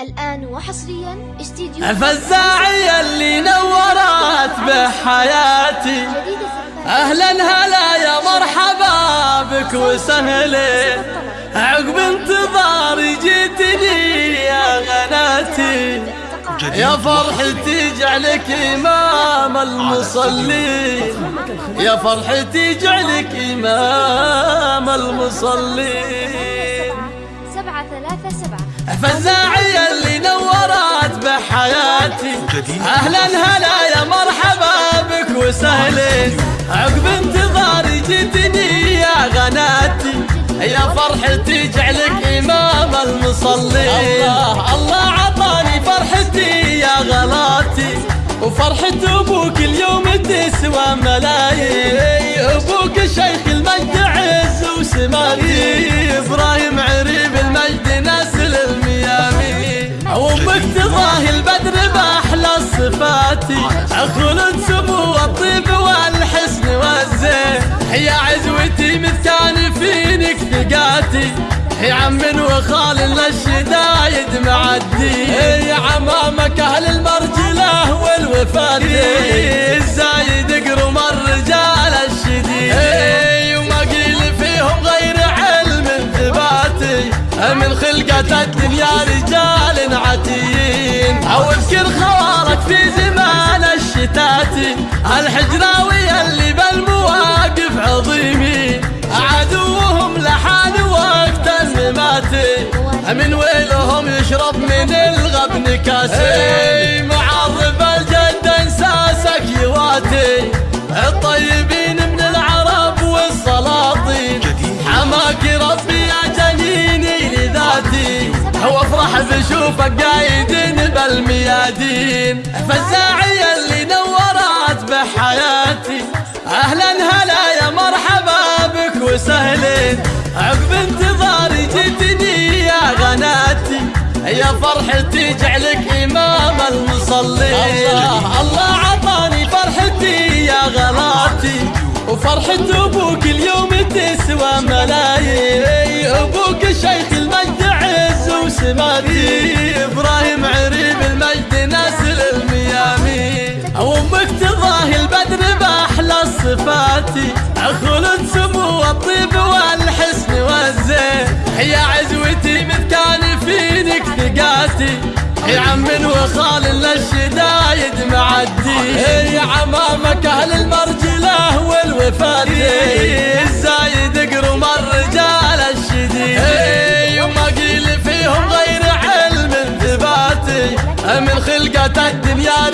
الآن وحصريا استديو الفزاعية اللي نورت بحياتي. أهلا هلا يا مرحبا بك وسهلا. عقب انتظاري جيتني يا غناتي. يا فرحتي جعلك إمام المصلين. يا فرحتي جعلك إمام المصلين. ثلاثة سبعة. فزاعية اللي نورت بحياتي. أهلا هلا يا مرحبا بك وسهلين عقب انتظاري جيتني يا غناتي. يا فرحتي جعلك إمام المصلين الله. الله عطاني فرحتي يا غلاتي. وفرحة أبوك اليوم تسوى ملايين. أبوك شيخ تضاهي البدر بأحلى صفاتي خلد سمو الطيب والحسن والزين. يا عزوتي مثكان فينك ثقاتي. يا عم وخال للشدايد من خلقة الدنيا رجال عتيين أو اذكر خوارك في زمان الشتاتي الحجراوي اللي بالمواقف عظيمين عدوهم لحال وقت المماتي من ويلهم يشرب من الغبن كاسي وافرح بشوفك قايدين بالميادين. فالزاعية اللي نورت بحياتي. أهلا هلا يا مرحبا بك وسهلين. عقب انتظاري جيتني يا غناتي. يا فرحتي جعلك إمام المصلين. الله عطاني فرحتي يا غلاتي. وفرحة أبوك اليوم تسوى ملايين صفاتي خلد سمو الطيب والحسن والزين. يا عزوتي مثكان فينك ثقاتي. يا عم وخال للشدايد معدي. يا عمامك أهل المرجلة والوفاد الزايد قرم الرجال الشديد. وما قيل فيهم غير علم ثباتي. من خلقة الدنيا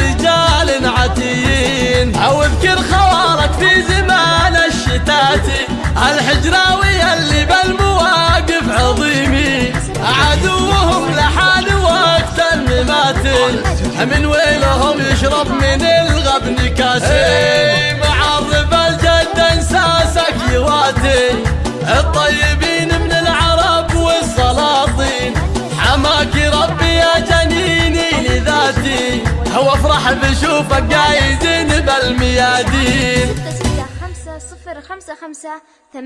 الحجراوي اللي بالمواقف عظيمين عدوهم لحال وقت المماتي من ويلهم يشرب من الغبن كاسي معرب الجد انساسك يواتي الطيبين من العرب والسلاطين. حماك ربي يا جنيني لذاتي وافرح بشوفك قايدين بالميادين. صفر خمسة خمسة ثمانية